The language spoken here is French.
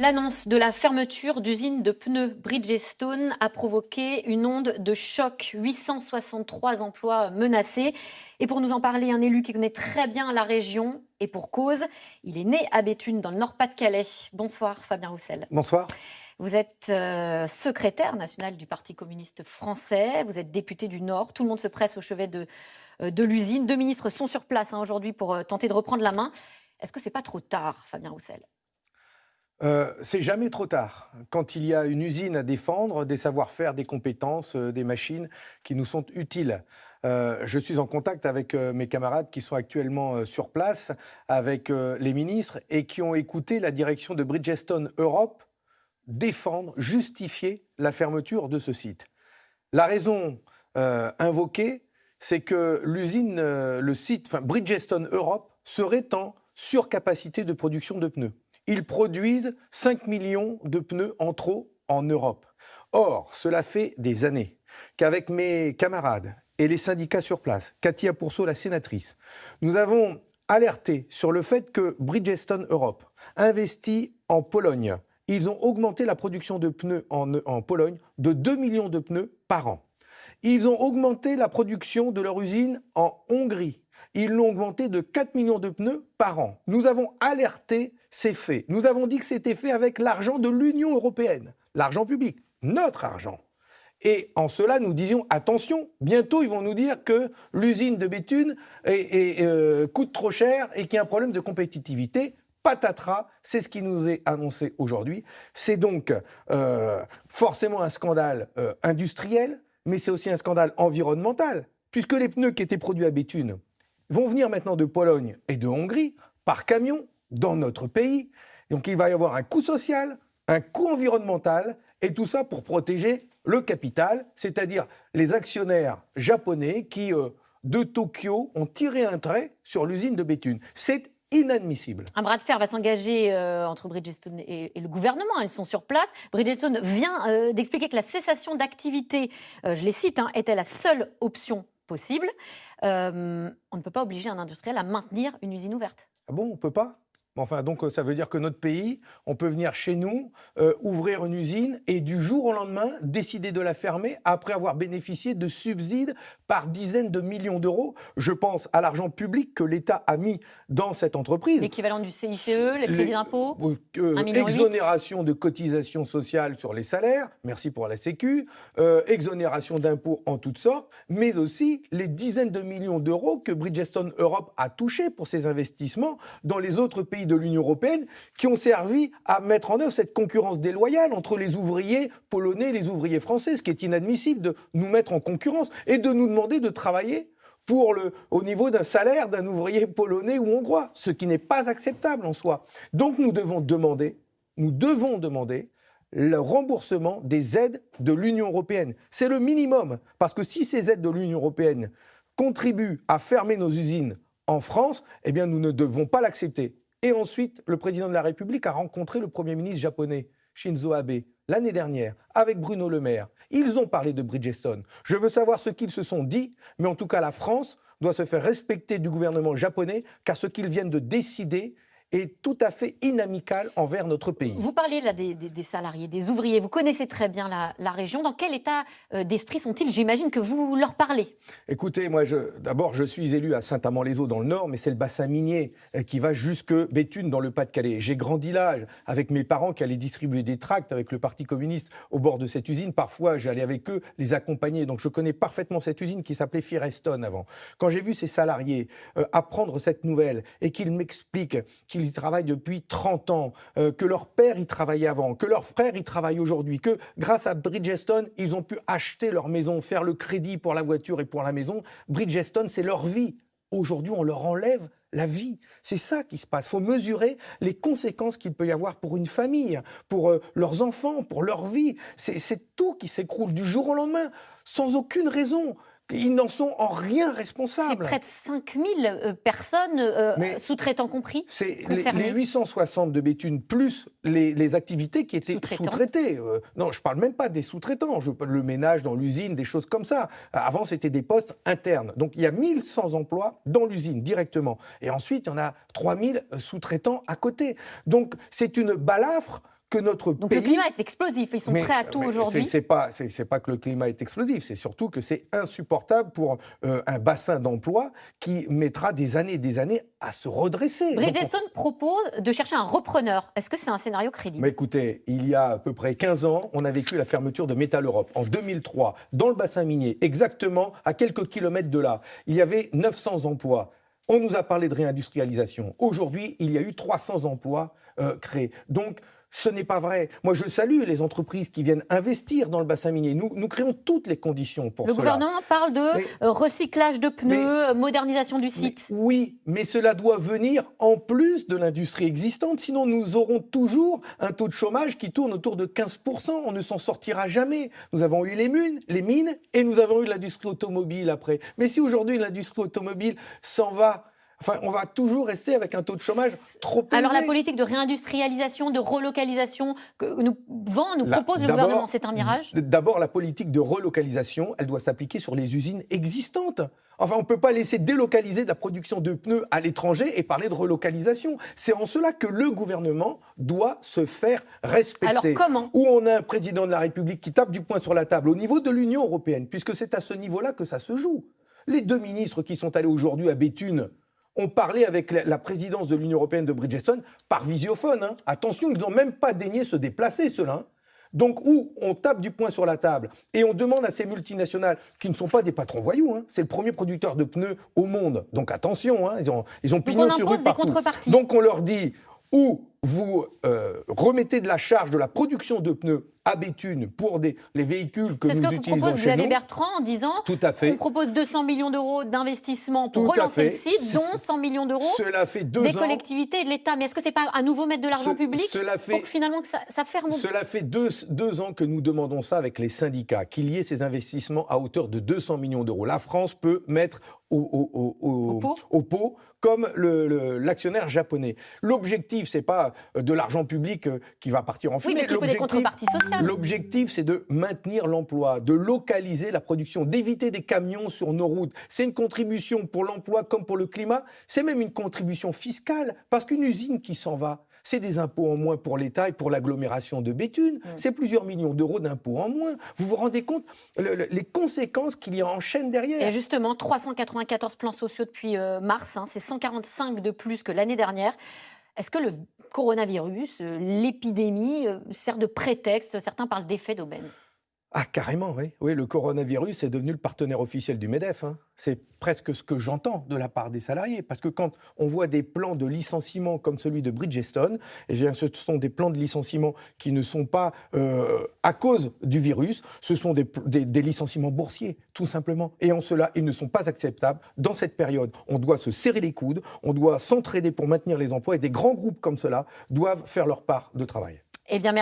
L'annonce de la fermeture d'usines de pneus Bridgestone a provoqué une onde de choc. 863 emplois menacés. Et pour nous en parler, un élu qui connaît très bien la région, et pour cause, il est né à Béthune, dans le Nord-Pas-de-Calais. Bonsoir Fabien Roussel. Bonsoir. Vous êtes euh, secrétaire national du Parti communiste français, vous êtes député du Nord, tout le monde se presse au chevet de, euh, de l'usine. Deux ministres sont sur place hein, aujourd'hui pour euh, tenter de reprendre la main. Est-ce que c'est pas trop tard, Fabien Roussel? Euh, c'est jamais trop tard. Quand il y a une usine à défendre, des savoir-faire, des compétences, euh, des machines qui nous sont utiles. Euh, je suis en contact avec mes camarades qui sont actuellement sur place, avec les ministres et qui ont écouté la direction de Bridgestone Europe défendre, justifier la fermeture de ce site. La raison invoquée, c'est que l'usine, le site, Bridgestone Europe serait en surcapacité de production de pneus ils produisent 5 millions de pneus en trop en Europe. Or, cela fait des années qu'avec mes camarades et les syndicats sur place, Katia Pourceau, la sénatrice, nous avons alerté sur le fait que Bridgestone Europe investit en Pologne. Ils ont augmenté la production de pneus en, en Pologne de 2 millions de pneus par an. Ils ont augmenté la production de leur usine en Hongrie ils l'ont augmenté de 4 millions de pneus par an. Nous avons alerté ces faits. Nous avons dit que c'était fait avec l'argent de l'Union européenne, l'argent public, notre argent. Et en cela, nous disions attention, bientôt ils vont nous dire que l'usine de Béthune euh, coûte trop cher et qu'il y a un problème de compétitivité. Patatras, c'est ce qui nous est annoncé aujourd'hui. C'est donc euh, forcément un scandale euh, industriel, mais c'est aussi un scandale environnemental, puisque les pneus qui étaient produits à Béthune, vont venir maintenant de Pologne et de Hongrie par camion dans notre pays. Donc il va y avoir un coût social, un coût environnemental, et tout ça pour protéger le capital, c'est-à-dire les actionnaires japonais qui, euh, de Tokyo, ont tiré un trait sur l'usine de Béthune. C'est inadmissible. Un bras de fer va s'engager euh, entre Bridgestone et, le gouvernement. Ils sont sur place. Bridgestone vient euh, d'expliquer que la cessation d'activité, je les cite, hein, était la seule option possible. Euh, on ne peut pas obliger un industriel à maintenir une usine ouverte. Ah bon, on ne peut pas? Enfin, donc euh, ça veut dire que notre pays, on peut venir chez nous, euh, ouvrir une usine et du jour au lendemain décider de la fermer après avoir bénéficié de subsides par dizaines de millions d'euros. Je pense à l'argent public que l'État a mis dans cette entreprise. L'équivalent du CICE, les crédits d'impôt euh, Exonération de cotisations sociales sur les salaires, merci pour la Sécu, exonération d'impôts en toutes sortes, mais aussi les dizaines de millions d'euros que Bridgestone Europe a touchés pour ses investissements dans les autres pays de l'Union européenne qui ont servi à mettre en œuvre cette concurrence déloyale entre les ouvriers polonais et les ouvriers français, ce qui est inadmissible de nous mettre en concurrence et de nous demander de travailler pour le, au niveau d'un salaire d'un ouvrier polonais ou hongrois, ce qui n'est pas acceptable en soi. Donc nous devons demander, nous devons demander le remboursement des aides de l'Union européenne. C'est le minimum, parce que si ces aides de l'Union européenne contribuent à fermer nos usines en France, eh bien nous ne devons pas l'accepter. Et ensuite, le président de la République a rencontré le Premier ministre japonais, Shinzo Abe, l'année dernière, avec Bruno Le Maire. Ils ont parlé de Bridgestone. Je veux savoir ce qu'ils se sont dit, mais en tout cas, la France doit se faire respecter du gouvernement japonais, car ce qu'ils viennent de décider, est tout à fait inamical envers notre pays. Vous parliez là des, salariés, des ouvriers, vous connaissez très bien la, région. Dans quel état euh, d'esprit sont-ils? J'imagine que vous leur parlez. Écoutez, moi, d'abord, je suis élu à Saint-Amand-les-Eaux dans le Nord, mais c'est le bassin minier euh, qui va jusque Béthune dans le Pas-de-Calais. J'ai grandi là avec mes parents qui allaient distribuer des tracts avec le Parti communiste au bord de cette usine. Parfois, j'allais avec eux les accompagner. Donc, je connais parfaitement cette usine qui s'appelait Firestone avant. Quand j'ai vu ces salariés euh, apprendre cette nouvelle et qu'ils m'expliquent qu'ils ils y travaillent depuis 30 ans, euh, que leur père y travaillait avant, que leur frère y travaille aujourd'hui, que grâce à Bridgestone, ils ont pu acheter leur maison, faire le crédit pour la voiture et pour la maison. Bridgestone, c'est leur vie. Aujourd'hui, on leur enlève la vie. C'est ça qui se passe. Il faut mesurer les conséquences qu'il peut y avoir pour une famille, pour euh, leurs enfants, pour leur vie. C'est tout qui s'écroule du jour au lendemain, sans aucune raison. Ils n'en sont en rien responsables. C'est près de 5000 euh, personnes, euh, sous-traitants compris C'est les, 860 de Béthune, plus les, activités qui étaient sous-traitées. Euh, non, je ne parle même pas des sous-traitants. Le ménage dans l'usine, des choses comme ça. Avant, c'était des postes internes. Donc, il y a 1100 emplois dans l'usine, directement. Et ensuite, il y en a 3000 sous-traitants à côté. Donc, c'est une balafre que notre Donc pays... le climat est explosif, ils sont Mais- prêts à tout aujourd'hui. C'est pas, c'est c'est pas que le climat est explosif, c'est surtout que c'est insupportable pour euh, un bassin d'emploi qui mettra des années et des années à se redresser. On- Bridgestone propose de chercher un repreneur. Est-ce que c'est un scénario crédible? Mais écoutez, il y a à peu près 15 ans, on a vécu la fermeture de Métal Europe. En 2003, dans le bassin minier, exactement à quelques kilomètres de là, il y avait 900 emplois. On nous a parlé de réindustrialisation. Aujourd'hui, il y a eu 300 emplois euh, créés. Donc, ce n'est pas vrai. Moi, je salue les entreprises qui viennent investir dans le bassin minier. Nous, nous créons toutes les conditions pour Le cela. gouvernement parle de Mais- euh, recyclage de pneus, euh, modernisation du Mais site. oui, mais cela doit venir en plus de l'industrie existante, sinon nous aurons toujours un taux de chômage qui tourne autour de 15%. On ne s'en sortira jamais. Nous avons eu les mines, les mines et nous avons eu l'industrie automobile après. Mais si aujourd'hui l'industrie automobile s'en va, enfin, on va toujours rester avec un taux de chômage trop élevé. Alors la politique de réindustrialisation, de relocalisation que nous vend, nous La- propose le gouvernement, c'est un mirage D'abord, la politique de relocalisation, elle doit s'appliquer sur les usines existantes. Enfin, on ne peut pas laisser délocaliser de la production de pneus à l'étranger et parler de relocalisation. C'est en cela que le gouvernement doit se faire respecter. Alors comment? Où on a un président de la République qui tape du poing sur la table au niveau de l'Union européenne, puisque c'est à ce niveau-là que ça se joue. Les deux ministres qui sont allés aujourd'hui à Béthune ont parlé avec la, présidence de l'Union européenne de Bridgestone par visiophone. hein. Attention, ils n'ont même pas daigné se déplacer, ceux-là. hein. Donc, où on tape du poing sur la table et on demande à ces multinationales, qui ne sont pas des patrons voyous, hein, c'est le premier producteur de pneus au monde, donc attention, ils ont, ils ont pignon on sur rue partout. Donc on leur dit, ou vous euh, remettez de la charge de la production de pneus à Béthune pour des, les véhicules que C'est ce nous que utilisons propose Xavier nous. Bertrand en disant Tout à on fait. propose 200 millions d'euros d'investissement pour Tout relancer le site, dont 100 millions d'euros des ans. collectivités et de l'État. Mais est-ce que c'est pas à nouveau mettre de l'argent Ce- public cela fait- pour que finalement que ça, ça ferme Cela fait deux, deux ans que nous demandons ça avec les syndicats, qu'il y ait ces investissements à hauteur de 200 millions d'euros. La France peut mettre au, pot au pot comme le- le- l'actionnaire japonais. L'objectif, c'est pas euh, de l'argent public euh, qui va partir en Oui, fumée. mais est-ce qu'il faut des contreparties sociales L'objectif, c'est de maintenir l'emploi, de localiser la production, d'éviter des camions sur nos routes. C'est une contribution pour l'emploi comme pour le climat. C'est même une contribution fiscale, parce qu'une usine qui s'en va, c'est des impôts en moins pour l'État et pour l'agglomération de Béthune. Mm. C'est plusieurs millions d'euros d'impôts en moins. Vous vous rendez compte le- le- les conséquences qu'il y a en chaîne derrière Et justement, 394 plans sociaux depuis euh, mars, hein, c'est 145 de plus que l'année dernière. Est-ce que le coronavirus, euh, l'épidémie, euh, sert de prétexte Certains parlent d'effet d'aubaine. Ah, carrément, oui. Oui, le coronavirus est devenu le partenaire officiel du MEDEF. hein. C'est presque ce que j'entends de la part des salariés. Parce que quand on voit des plans de licenciement comme celui de Bridgestone, eh ce sont des plans de licenciement qui ne sont pas euh, à cause du virus, ce sont des, licenciements boursiers, tout simplement. Et en cela, ils ne sont pas acceptables dans cette période. On doit se serrer les coudes, on doit s'entraider pour maintenir les emplois, et des grands groupes comme cela doivent faire leur part de travail. Eh